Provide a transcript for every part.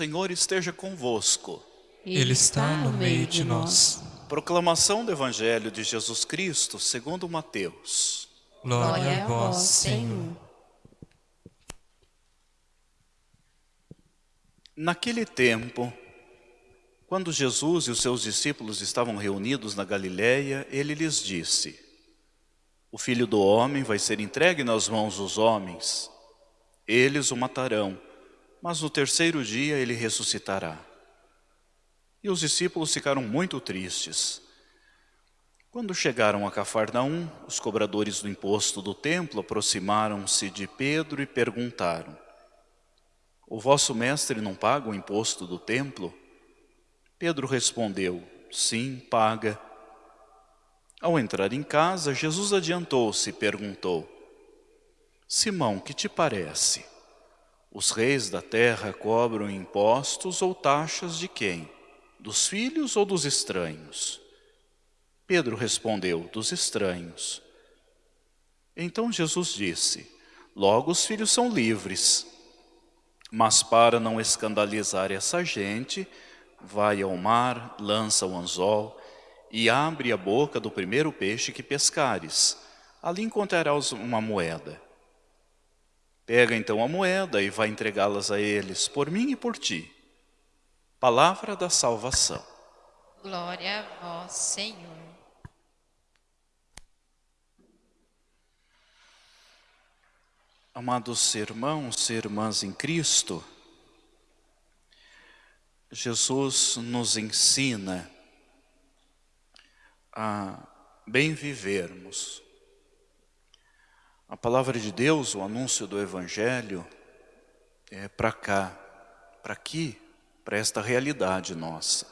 Senhor esteja convosco. Ele está no meio de nós. Proclamação do Evangelho de Jesus Cristo, segundo Mateus. Glória a vós, Senhor. Naquele tempo, quando Jesus e os seus discípulos estavam reunidos na Galiléia, ele lhes disse: O filho do homem vai ser entregue nas mãos dos homens. Eles o matarão, mas no terceiro dia ele ressuscitará. E os discípulos ficaram muito tristes. Quando chegaram a Cafarnaum, os cobradores do imposto do templo aproximaram-se de Pedro e perguntaram: O vosso mestre não paga o imposto do templo? Pedro respondeu: Sim, paga. Ao entrar em casa, Jesus adiantou-se e perguntou: Simão, que te parece? Os reis da terra cobram impostos ou taxas de quem? Dos filhos ou dos estranhos? Pedro respondeu, dos estranhos. Então Jesus disse, logo os filhos são livres. Mas para não escandalizar essa gente, vai ao mar, lança o anzol e abre a boca do primeiro peixe que pescares. Ali encontrarás uma moeda. Pega então a moeda e vai entregá-las a eles, por mim e por ti. Palavra da salvação. Glória a vós, Senhor. Amados irmãos e irmãs em Cristo, Jesus nos ensina a bem vivermos. A palavra de Deus, o anúncio do Evangelho, é para cá, para aqui, para esta realidade nossa.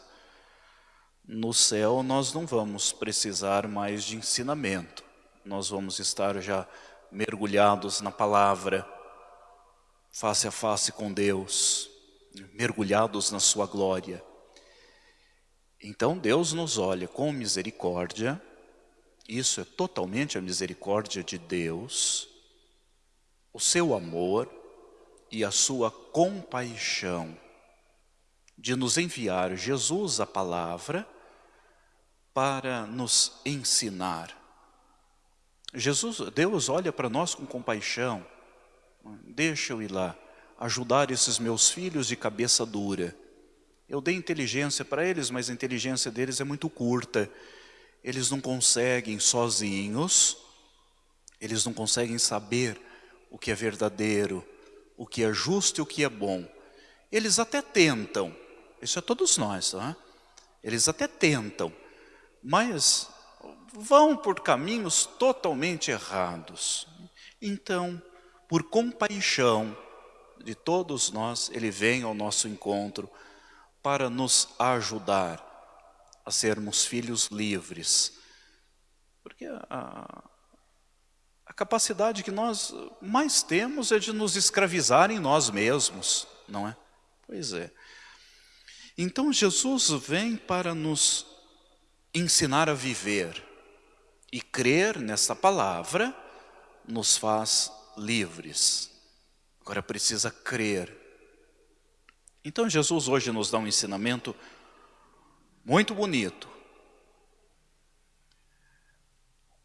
No céu nós não vamos precisar mais de ensinamento, nós vamos estar já mergulhados na palavra, face a face com Deus, mergulhados na sua glória. Então Deus nos olha com misericórdia, isso é totalmente a misericórdia de Deus, o seu amor e a sua compaixão de nos enviar Jesus a palavra para nos ensinar Jesus, Deus olha para nós com compaixão. Deixa eu ir lá, ajudar esses meus filhos de cabeça dura. Eu dei inteligência para eles, mas a inteligência deles é muito curta. Eles não conseguem sozinhos, eles não conseguem saber o que é verdadeiro, o que é justo e o que é bom. Eles até tentam, isso é todos nós, não é? Eles até tentam, mas vão por caminhos totalmente errados. Então, por compaixão de todos nós, Ele vem ao nosso encontro para nos ajudar a sermos filhos livres. Porque a, a capacidade que nós mais temos é de nos escravizar em nós mesmos, não é? Pois é. Então Jesus vem para nos ensinar a viver. E crer nessa palavra nos faz livres. Agora precisa crer. Então Jesus hoje nos dá um ensinamento muito bonito.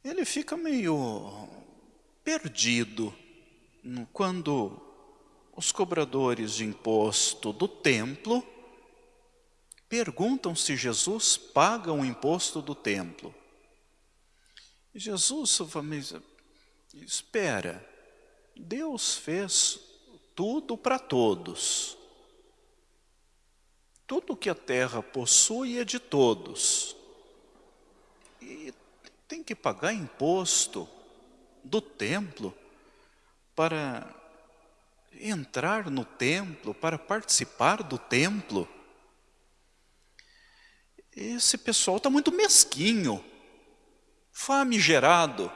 Ele fica meio perdido quando os cobradores de imposto do templo perguntam se Jesus paga o imposto do templo. Jesus espera, Deus fez tudo para todos. Tudo que a terra possui é de todos. E tem que pagar imposto do templo para entrar no templo, para participar do templo. Esse pessoal está muito mesquinho famigerado.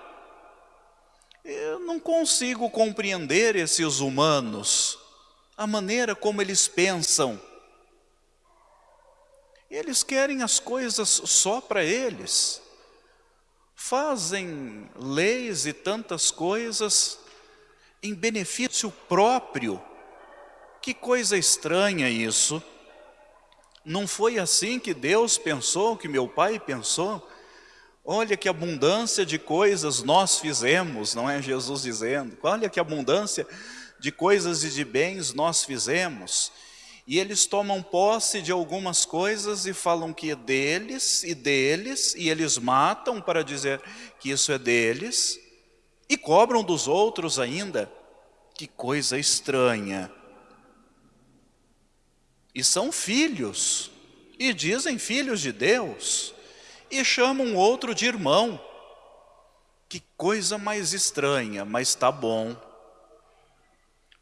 Eu não consigo compreender esses humanos a maneira como eles pensam. Eles querem as coisas só para eles. Fazem leis e tantas coisas em benefício próprio. Que coisa estranha isso. Não foi assim que Deus pensou, que meu pai pensou? Olha que abundância de coisas nós fizemos, não é Jesus dizendo. Olha que abundância de coisas e de bens nós fizemos. E eles tomam posse de algumas coisas e falam que é deles e deles, e eles matam para dizer que isso é deles, e cobram dos outros ainda. Que coisa estranha. E são filhos, e dizem filhos de Deus, e chamam outro de irmão. Que coisa mais estranha, mas está bom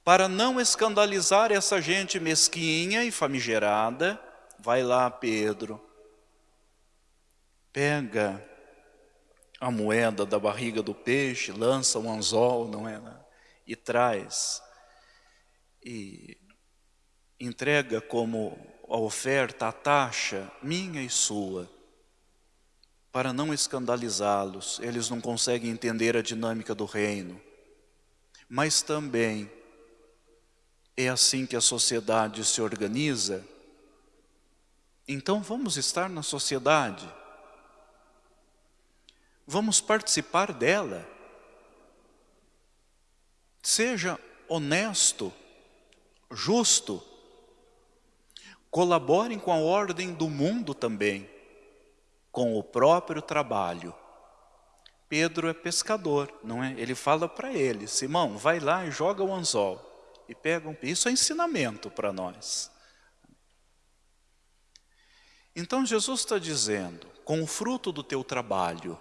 para não escandalizar essa gente mesquinha e famigerada, vai lá Pedro, pega a moeda da barriga do peixe, lança um anzol, não é? E traz, e entrega como a oferta, a taxa, minha e sua, para não escandalizá-los, eles não conseguem entender a dinâmica do reino, mas também é assim que a sociedade se organiza? Então vamos estar na sociedade. Vamos participar dela. Seja honesto, justo. Colaborem com a ordem do mundo também, com o próprio trabalho. Pedro é pescador, não é? Ele fala para ele, Simão, vai lá e joga o anzol e pegam. Isso é ensinamento para nós. Então Jesus está dizendo, com o fruto do teu trabalho,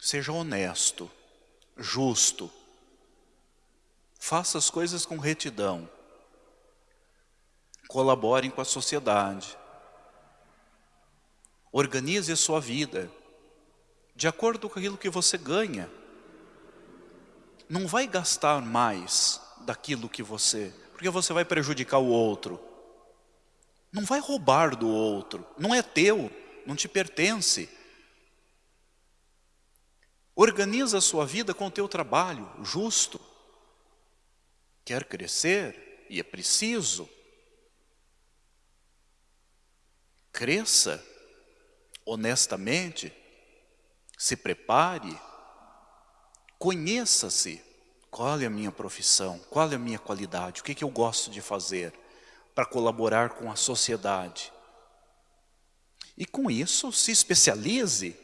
seja honesto, justo, faça as coisas com retidão, colaborem com a sociedade, organize a sua vida, de acordo com aquilo que você ganha não vai gastar mais daquilo que você, porque você vai prejudicar o outro. Não vai roubar do outro, não é teu, não te pertence. Organiza a sua vida com o teu trabalho, justo. Quer crescer, e é preciso. Cresça honestamente, se prepare, Conheça-se. Qual é a minha profissão? Qual é a minha qualidade? O que, que eu gosto de fazer para colaborar com a sociedade? E com isso, se especialize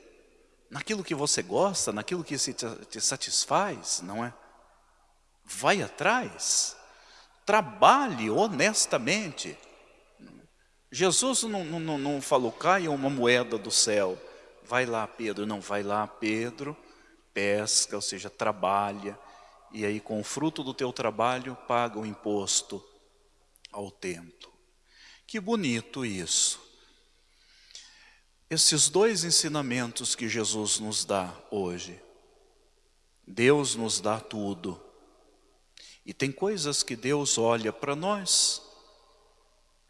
naquilo que você gosta, naquilo que te satisfaz, não é? Vai atrás. Trabalhe honestamente. Jesus não, não, não falou, caia uma moeda do céu. Vai lá, Pedro. Não, vai lá, Pedro pesca, ou seja, trabalha, e aí com o fruto do teu trabalho paga o imposto ao templo. Que bonito isso. Esses dois ensinamentos que Jesus nos dá hoje. Deus nos dá tudo. E tem coisas que Deus olha para nós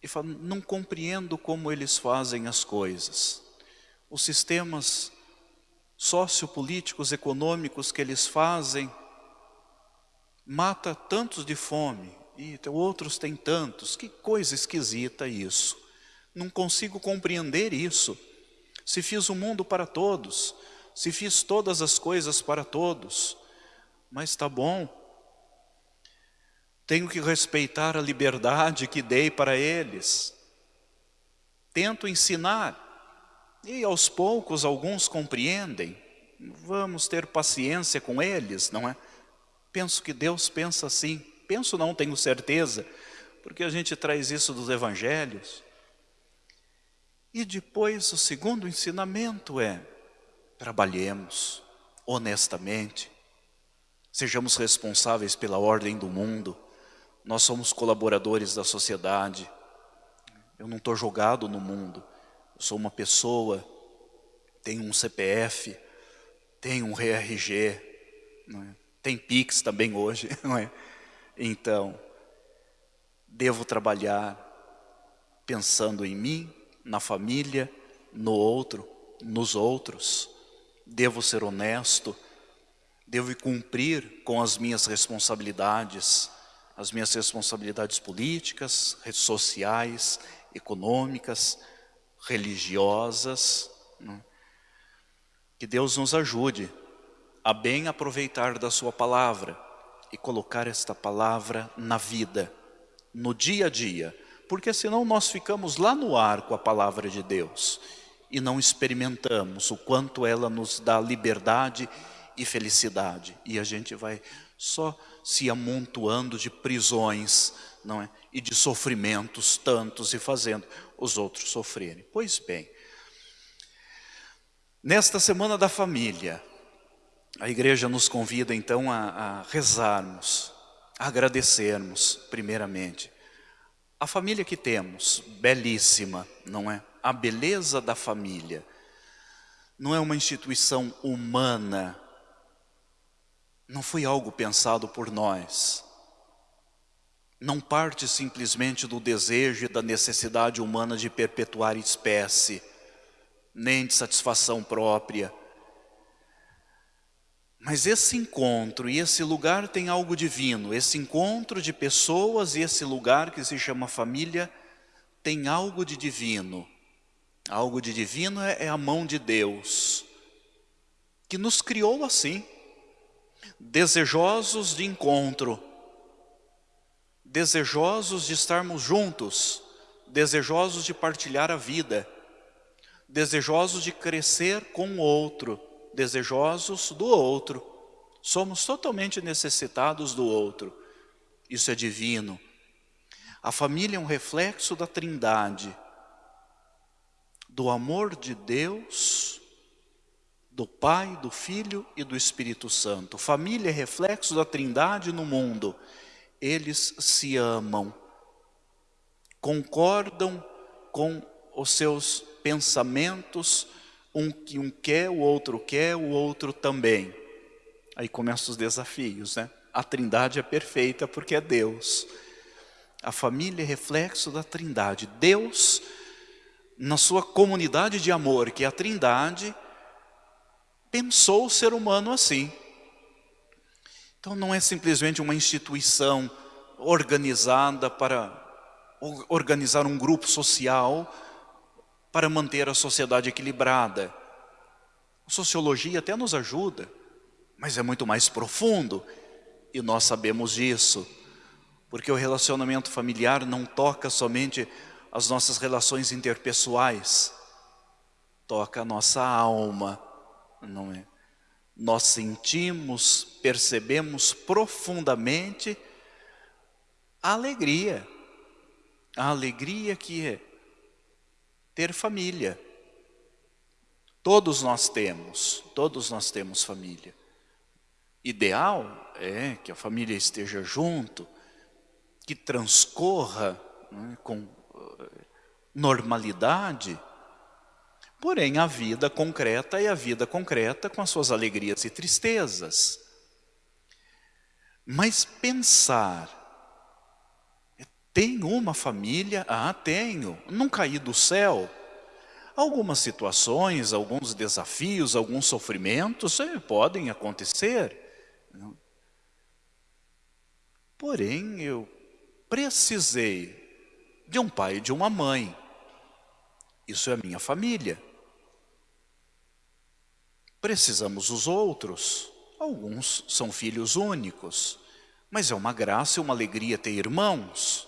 e fala, não compreendo como eles fazem as coisas. Os sistemas sociopolíticos, econômicos que eles fazem, mata tantos de fome, e outros têm tantos, que coisa esquisita isso. Não consigo compreender isso. Se fiz o mundo para todos, se fiz todas as coisas para todos, mas está bom. Tenho que respeitar a liberdade que dei para eles. Tento ensinar, e aos poucos alguns compreendem. Vamos ter paciência com eles, não é? Penso que Deus pensa assim. Penso não, tenho certeza, porque a gente traz isso dos evangelhos. E depois o segundo ensinamento é, trabalhemos honestamente, sejamos responsáveis pela ordem do mundo, nós somos colaboradores da sociedade, eu não estou jogado no mundo, eu sou uma pessoa, tenho um CPF, tenho um RG, é? tem Pix também hoje, não é? Então, devo trabalhar pensando em mim, na família, no outro, nos outros. Devo ser honesto, devo cumprir com as minhas responsabilidades, as minhas responsabilidades políticas, sociais, econômicas, religiosas. Né? Que Deus nos ajude a bem aproveitar da sua palavra e colocar esta palavra na vida, no dia a dia, porque senão nós ficamos lá no ar com a palavra de Deus e não experimentamos o quanto ela nos dá liberdade e felicidade. E a gente vai só se amontoando de prisões não é? e de sofrimentos tantos e fazendo os outros sofrerem. Pois bem, nesta Semana da Família, a igreja nos convida então a, a rezarmos, a agradecermos primeiramente. A família que temos, belíssima, não é? A beleza da família. Não é uma instituição humana, não foi algo pensado por nós. Não parte simplesmente do desejo e da necessidade humana de perpetuar espécie, nem de satisfação própria. Mas esse encontro e esse lugar tem algo divino. Esse encontro de pessoas e esse lugar que se chama família tem algo de divino. Algo de divino é, é a mão de Deus, que nos criou assim desejosos de encontro, desejosos de estarmos juntos, desejosos de partilhar a vida, desejosos de crescer com o outro, desejosos do outro. Somos totalmente necessitados do outro. Isso é divino. A família é um reflexo da trindade, do amor de Deus do Pai, do Filho e do Espírito Santo. Família é reflexo da trindade no mundo. Eles se amam, concordam com os seus pensamentos, um que um quer, o outro quer, o outro também. Aí começam os desafios, né? A trindade é perfeita porque é Deus. A família é reflexo da trindade. Deus, na sua comunidade de amor, que é a trindade, pensou o ser humano assim. Então não é simplesmente uma instituição organizada para organizar um grupo social para manter a sociedade equilibrada. A sociologia até nos ajuda, mas é muito mais profundo e nós sabemos disso, porque o relacionamento familiar não toca somente as nossas relações interpessoais, toca a nossa alma, não é? Nós sentimos, percebemos profundamente a alegria, a alegria que é ter família. Todos nós temos, todos nós temos família. Ideal é que a família esteja junto, que transcorra é, com eh, normalidade, Porém, a vida concreta é a vida concreta com as suas alegrias e tristezas. Mas pensar, tem uma família? Ah, tenho, não caí do céu. Algumas situações, alguns desafios, alguns sofrimentos eh, podem acontecer. Porém, eu precisei de um pai e de uma mãe. Isso é a minha família. Precisamos os outros. Alguns são filhos únicos. Mas é uma graça e uma alegria ter irmãos.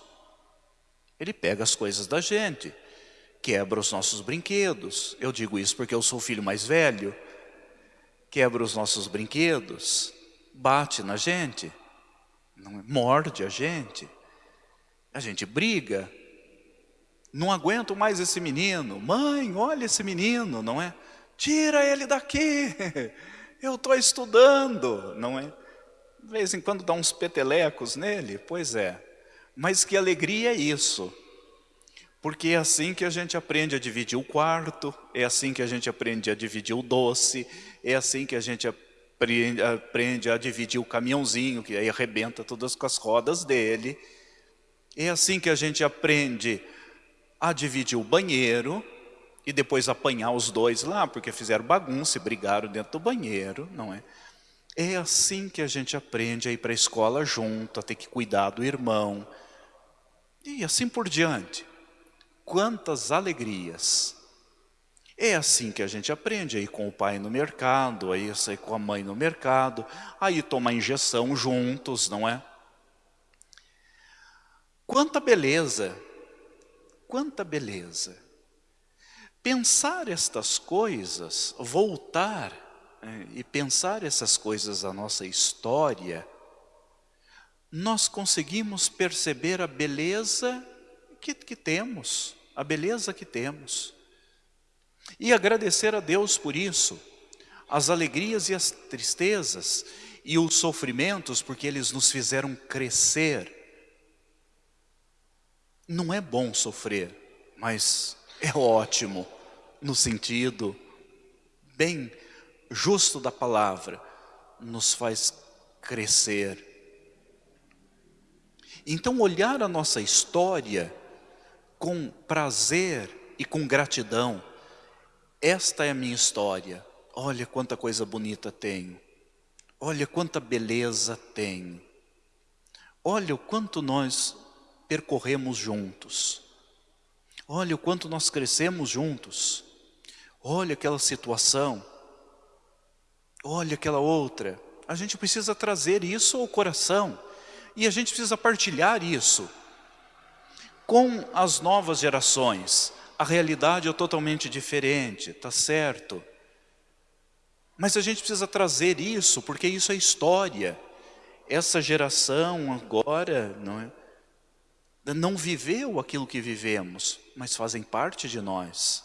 Ele pega as coisas da gente. Quebra os nossos brinquedos. Eu digo isso porque eu sou o filho mais velho. Quebra os nossos brinquedos. Bate na gente. Não, morde a gente. A gente briga. Não aguento mais esse menino. Mãe, olha esse menino, não é? Tira ele daqui. Eu estou estudando, não é? De vez em quando dá uns petelecos nele, pois é. Mas que alegria é isso. Porque é assim que a gente aprende a dividir o quarto, é assim que a gente aprende a dividir o doce, é assim que a gente aprende, aprende a dividir o caminhãozinho, que aí arrebenta todas com as rodas dele. É assim que a gente aprende a dividir o banheiro e depois apanhar os dois lá, porque fizeram bagunça e brigaram dentro do banheiro, não é? É assim que a gente aprende a ir para a escola junto, a ter que cuidar do irmão. E assim por diante. Quantas alegrias. É assim que a gente aprende a ir com o pai no mercado, aí sair com a mãe no mercado, aí tomar injeção juntos, não é? Quanta beleza, quanta beleza. Pensar estas coisas, voltar é, e pensar essas coisas da nossa história, nós conseguimos perceber a beleza que, que temos, a beleza que temos. E agradecer a Deus por isso, as alegrias e as tristezas, e os sofrimentos, porque eles nos fizeram crescer, não é bom sofrer, mas é ótimo no sentido bem justo da palavra, nos faz crescer. Então olhar a nossa história com prazer e com gratidão, esta é a minha história, olha quanta coisa bonita tenho, olha quanta beleza tenho, olha o quanto nós percorremos juntos. Olha o quanto nós crescemos juntos. Olha aquela situação. Olha aquela outra. A gente precisa trazer isso ao coração. E a gente precisa partilhar isso com as novas gerações. A realidade é totalmente diferente, tá certo? Mas a gente precisa trazer isso, porque isso é história. Essa geração agora, não é? Não viveu aquilo que vivemos, mas fazem parte de nós.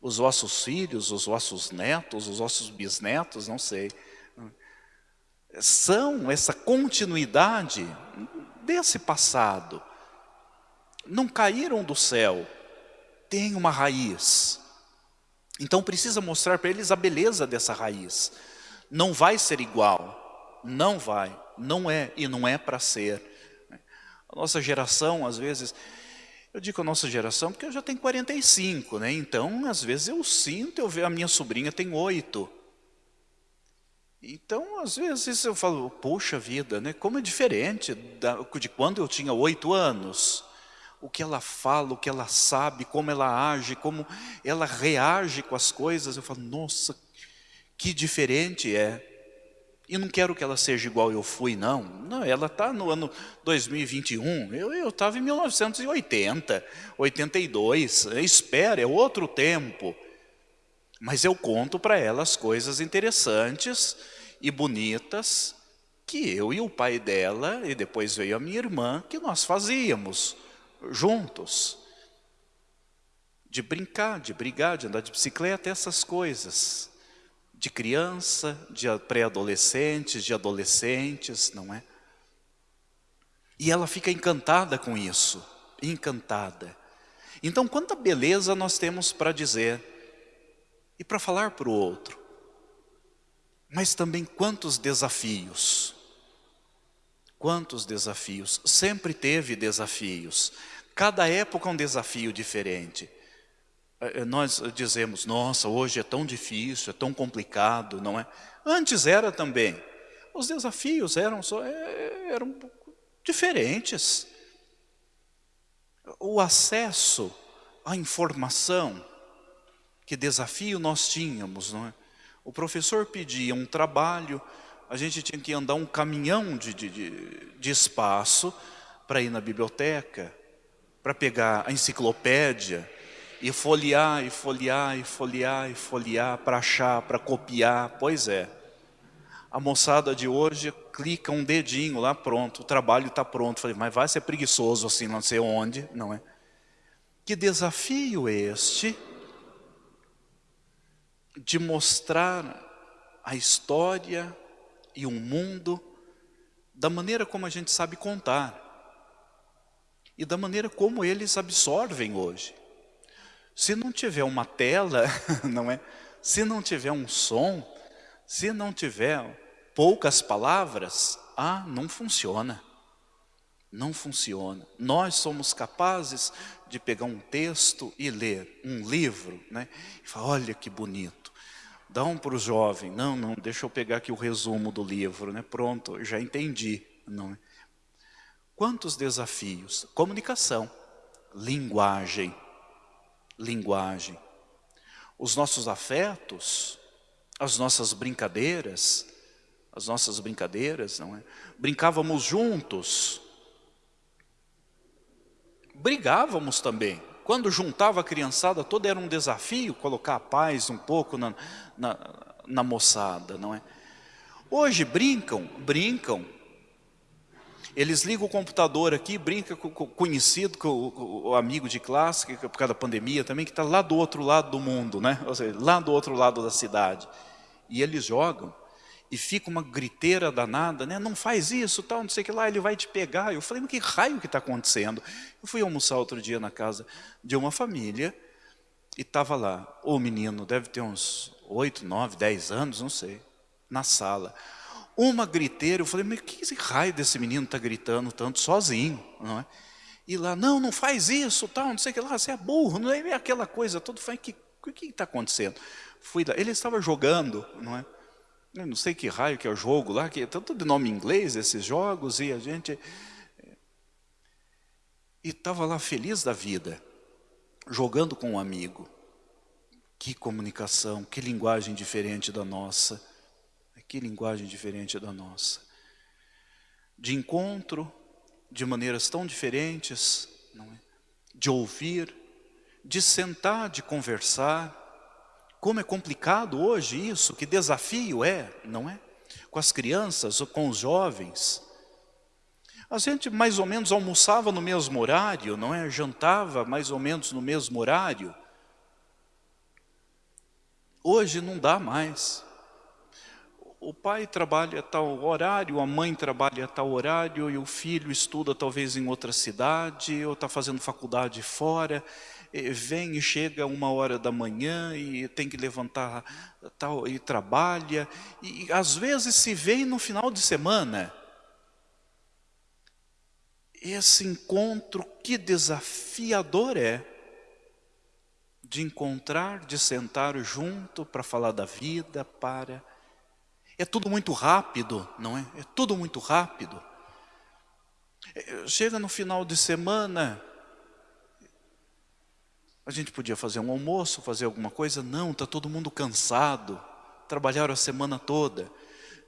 Os vossos filhos, os vossos netos, os vossos bisnetos, não sei. São essa continuidade desse passado. Não caíram do céu, tem uma raiz. Então precisa mostrar para eles a beleza dessa raiz. Não vai ser igual, não vai, não é e não é para ser. A nossa geração, às vezes, eu digo a nossa geração porque eu já tenho 45, né? Então, às vezes eu sinto, eu vejo a minha sobrinha tem oito. Então, às vezes eu falo, poxa vida, né? Como é diferente da, de quando eu tinha oito anos. O que ela fala, o que ela sabe, como ela age, como ela reage com as coisas. Eu falo, nossa, que diferente é. E não quero que ela seja igual eu fui, não. Não, ela está no ano 2021. Eu estava em 1980, 82. Espera, é outro tempo. Mas eu conto para ela as coisas interessantes e bonitas que eu e o pai dela, e depois veio a minha irmã, que nós fazíamos juntos. De brincar, de brigar, de andar de bicicleta, essas coisas de criança, de pré-adolescentes, de adolescentes, não é? E ela fica encantada com isso, encantada. Então, quanta beleza nós temos para dizer e para falar para o outro. Mas também quantos desafios. Quantos desafios. Sempre teve desafios. Cada época é um desafio diferente. É, é, nós dizemos, nossa, hoje é tão difícil, é tão complicado, não é? Antes era também. Os desafios eram, só, é, eram diferentes. O acesso à informação, que desafio nós tínhamos, não é? O professor pedia um trabalho, a gente tinha que andar um caminhão de, de, de espaço para ir na biblioteca, para pegar a enciclopédia, e folhear, e folhear, e folhear, e folhear, para achar, para copiar, pois é. A moçada de hoje clica um dedinho lá, pronto, o trabalho está pronto. Falei, mas vai ser preguiçoso assim, não sei onde, não é? Que desafio este de mostrar a história e um mundo da maneira como a gente sabe contar e da maneira como eles absorvem hoje. Se não tiver uma tela, não é? Se não tiver um som, se não tiver poucas palavras, ah, não funciona. Não funciona. Nós somos capazes de pegar um texto e ler um livro, né? E falar, olha que bonito. Dá um para o jovem. Não, não, deixa eu pegar aqui o resumo do livro, né? Pronto, já entendi. Não é? Quantos desafios? Comunicação, linguagem, linguagem. Os nossos afetos, as nossas brincadeiras, as nossas brincadeiras, não é? Brincávamos juntos, brigávamos também. Quando juntava a criançada toda era um desafio colocar a paz um pouco na, na, na moçada, não é? Hoje brincam, brincam. Eles ligam o computador aqui, brinca com o conhecido, com o, amigo de classe, que, por causa da pandemia também, que está lá do outro lado do mundo, né? Ou seja, lá do outro lado da cidade. E eles jogam e fica uma griteira danada, né? Não faz isso, tal, não sei o que lá, ele vai te pegar. Eu falei, mas que raio que está acontecendo? Eu fui almoçar outro dia na casa de uma família e estava lá, o menino deve ter uns oito, nove, dez anos, não sei, na sala. Uma griteira, eu falei, mas que raio desse menino está gritando tanto sozinho, não é? E lá, não, não faz isso, tal, não sei o que lá, você é burro, não é aquela coisa toda. Falei, que, o que está acontecendo? Fui lá, ele estava jogando, não é? Eu não sei que raio que é o jogo lá, que é tanto de nome inglês esses jogos, e a gente... E estava lá feliz da vida, jogando com um amigo. Que comunicação, que linguagem diferente da nossa. Que linguagem diferente da nossa. De encontro, de maneiras tão diferentes, é? de ouvir, de sentar, de conversar, como é complicado hoje isso, que desafio é, não é? Com as crianças, ou com os jovens. A gente mais ou menos almoçava no mesmo horário, não é? Jantava mais ou menos no mesmo horário. Hoje não dá mais. O pai trabalha a tal horário, a mãe trabalha a tal horário, e o filho estuda talvez em outra cidade, ou está fazendo faculdade fora vem e chega uma hora da manhã e tem que levantar tal e trabalha e às vezes se vê no final de semana. Esse encontro que desafiador é de encontrar, de sentar junto para falar da vida, para é tudo muito rápido, não é? É tudo muito rápido. É, chega no final de semana, a gente podia fazer um almoço, fazer alguma coisa. Não, está todo mundo cansado. Trabalharam a semana toda.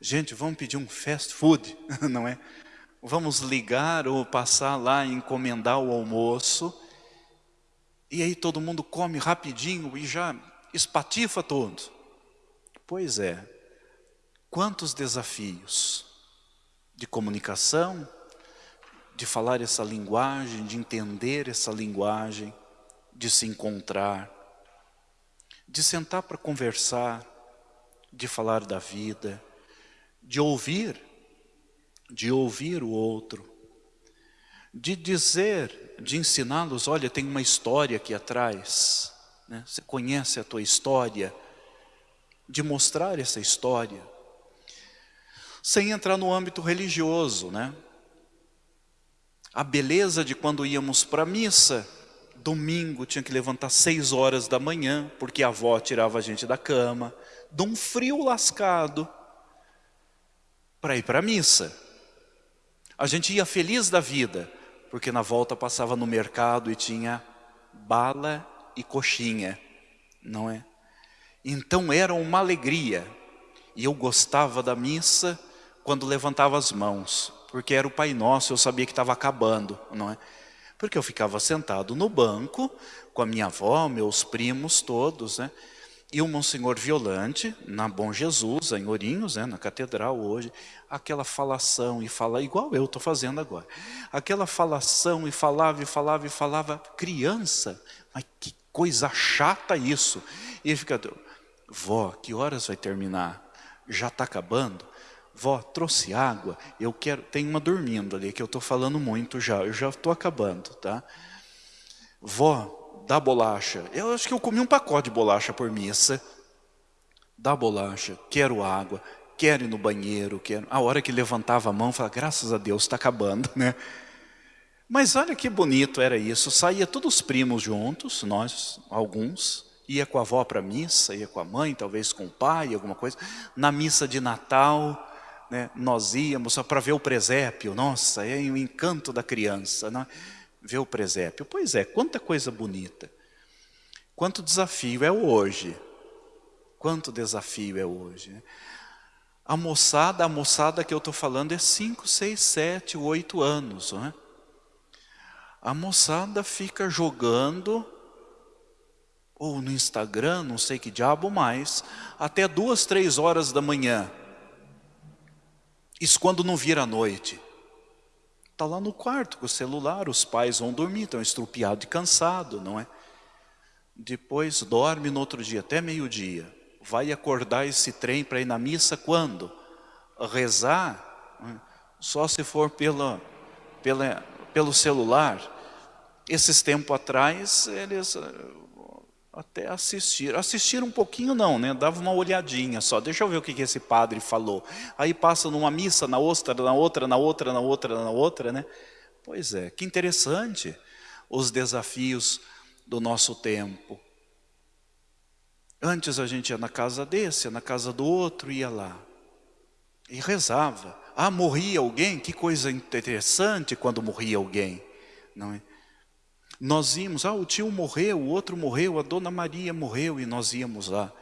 Gente, vamos pedir um fast food, não é? Vamos ligar ou passar lá e encomendar o almoço. E aí todo mundo come rapidinho e já espatifa todo. Pois é. Quantos desafios de comunicação, de falar essa linguagem, de entender essa linguagem de se encontrar, de sentar para conversar, de falar da vida, de ouvir, de ouvir o outro, de dizer, de ensiná-los, olha, tem uma história aqui atrás, né? você conhece a tua história, de mostrar essa história, sem entrar no âmbito religioso, né? A beleza de quando íamos para a missa, Domingo tinha que levantar seis horas da manhã, porque a avó tirava a gente da cama, de um frio lascado, para ir para a missa. A gente ia feliz da vida, porque na volta passava no mercado e tinha bala e coxinha, não é? Então era uma alegria. E eu gostava da missa quando levantava as mãos, porque era o Pai Nosso, eu sabia que estava acabando, não é? Porque eu ficava sentado no banco com a minha avó, meus primos todos, né? E o Monsenhor Violante, na Bom Jesus, em Ourinhos, né, na catedral hoje, aquela falação e fala, igual eu estou fazendo agora. Aquela falação e falava e falava e falava, criança, mas que coisa chata isso. E fica, vó, que horas vai terminar? Já está acabando? Vó, trouxe água, eu quero, tem uma dormindo ali, que eu estou falando muito já, eu já estou acabando, tá? Vó, dá bolacha. Eu acho que eu comi um pacote de bolacha por missa. Dá bolacha, quero água. quero ir no banheiro, quero... A hora que levantava a mão, falava, graças a Deus, está acabando, né? Mas olha que bonito era isso, saía todos os primos juntos, nós, alguns, ia com a avó para a missa, ia com a mãe, talvez com o pai, alguma coisa. Na missa de Natal, né, nós íamos para ver o presépio, nossa, é o encanto da criança, né? ver o presépio. Pois é, quanta coisa bonita. Quanto desafio é hoje. Quanto desafio é hoje. Né? A moçada, a moçada que eu estou falando é 5, 6, 7, 8 anos. Não é? A moçada fica jogando, ou no Instagram, não sei que diabo mais, até duas, três horas da manhã. Isso quando não vira noite. Está lá no quarto com o celular, os pais vão dormir, estão estrupiados e cansados, não é? Depois dorme no outro dia, até meio-dia. Vai acordar esse trem para ir na missa quando? Rezar? Só se for pela, pela, pelo celular. Esses tempos atrás, eles até assistiram. Assistiram um pouquinho não, né? Dava uma olhadinha só. Deixa eu ver o que, que esse padre falou. Aí passa numa missa, na outra, na outra, na outra, na outra, na outra, né? Pois é, que interessante os desafios do nosso tempo. Antes a gente ia na casa desse, ia na casa do outro, ia lá. E rezava. Ah, morria alguém? Que coisa interessante quando morria alguém. Não é? Nós íamos, ah, o tio morreu, o outro morreu, a dona Maria morreu, e nós íamos lá.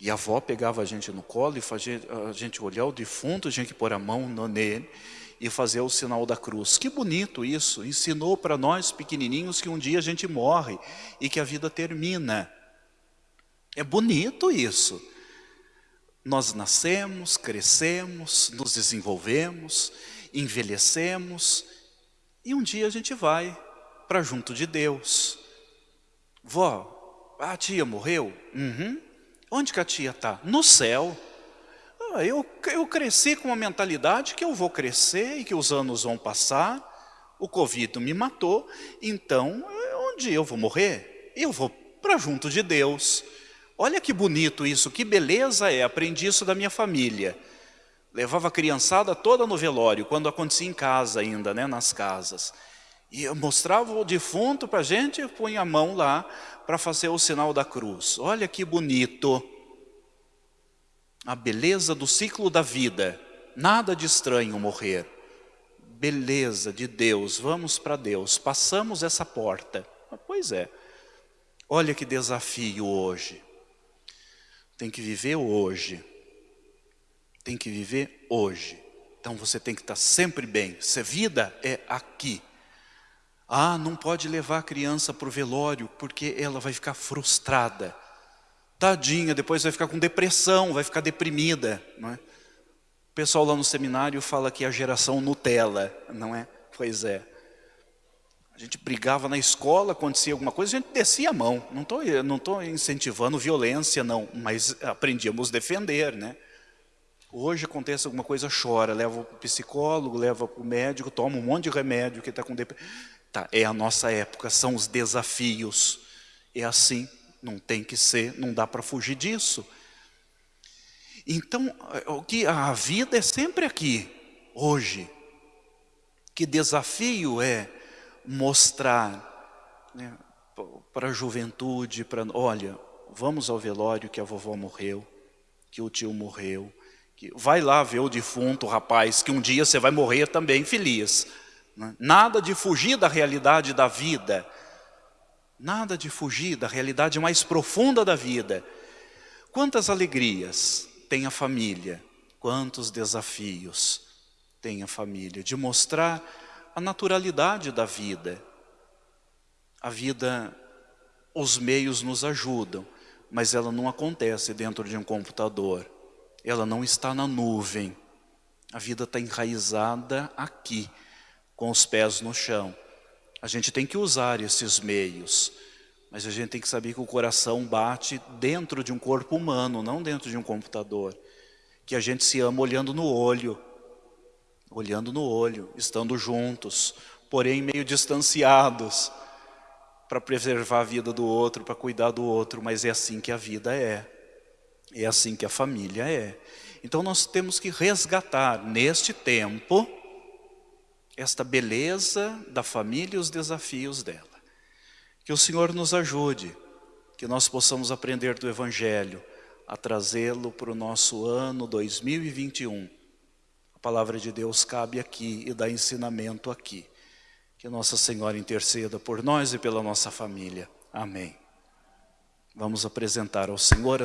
E a avó pegava a gente no colo e fazia a gente olhar o defunto, a gente pôr a mão nele e fazer o sinal da cruz. Que bonito isso, ensinou para nós pequenininhos que um dia a gente morre e que a vida termina. É bonito isso. Nós nascemos, crescemos, nos desenvolvemos, envelhecemos e um dia a gente vai para junto de Deus. Vó, a tia morreu? Uhum. Onde que a tia está? No céu. Ah, eu, eu cresci com uma mentalidade que eu vou crescer e que os anos vão passar. O Covid me matou, então onde eu vou morrer? Eu vou para junto de Deus. Olha que bonito isso, que beleza é, aprendi isso da minha família. Levava a criançada toda no velório, quando acontecia em casa ainda, né, nas casas. E mostrava o defunto para a gente e punha a mão lá para fazer o sinal da cruz. Olha que bonito. A beleza do ciclo da vida. Nada de estranho morrer. Beleza de Deus, vamos para Deus. Passamos essa porta. Pois é. Olha que desafio hoje. Tem que viver hoje. Tem que viver hoje. Então você tem que estar sempre bem. Se vida é aqui. Ah, não pode levar a criança para o velório porque ela vai ficar frustrada. Tadinha, depois vai ficar com depressão, vai ficar deprimida. Não é? O pessoal lá no seminário fala que é a geração Nutella, não é? Pois é. A gente brigava na escola, acontecia alguma coisa, a gente descia a mão. Não estou não tô incentivando violência, não, mas aprendíamos a defender, né? Hoje acontece alguma coisa, chora, leva para o psicólogo, leva para o médico, toma um monte de remédio que está com depressão. Tá, é a nossa época, são os desafios. É assim, não tem que ser, não dá para fugir disso. Então, o que a vida é sempre aqui, hoje. Que desafio é mostrar né, para a juventude, para olha, vamos ao velório que a vovó morreu, que o tio morreu, que vai lá ver o defunto, rapaz, que um dia você vai morrer também feliz. Né? Nada de fugir da realidade da vida. Nada de fugir da realidade mais profunda da vida. Quantas alegrias tem a família, quantos desafios tem a família, de mostrar a naturalidade da vida. A vida, os meios nos ajudam, mas ela não acontece dentro de um computador. Ela não está na nuvem. A vida está enraizada aqui com os pés no chão. A gente tem que usar esses meios, mas a gente tem que saber que o coração bate dentro de um corpo humano, não dentro de um computador. Que a gente se ama olhando no olho, olhando no olho, estando juntos, porém meio distanciados, para preservar a vida do outro, para cuidar do outro, mas é assim que a vida é. É assim que a família é. Então nós temos que resgatar neste tempo esta beleza da família e os desafios dela. Que o Senhor nos ajude, que nós possamos aprender do Evangelho, a trazê-lo para o nosso ano 2021. A palavra de Deus cabe aqui e dá ensinamento aqui. Que Nossa Senhora interceda por nós e pela nossa família. Amém. Vamos apresentar ao Senhor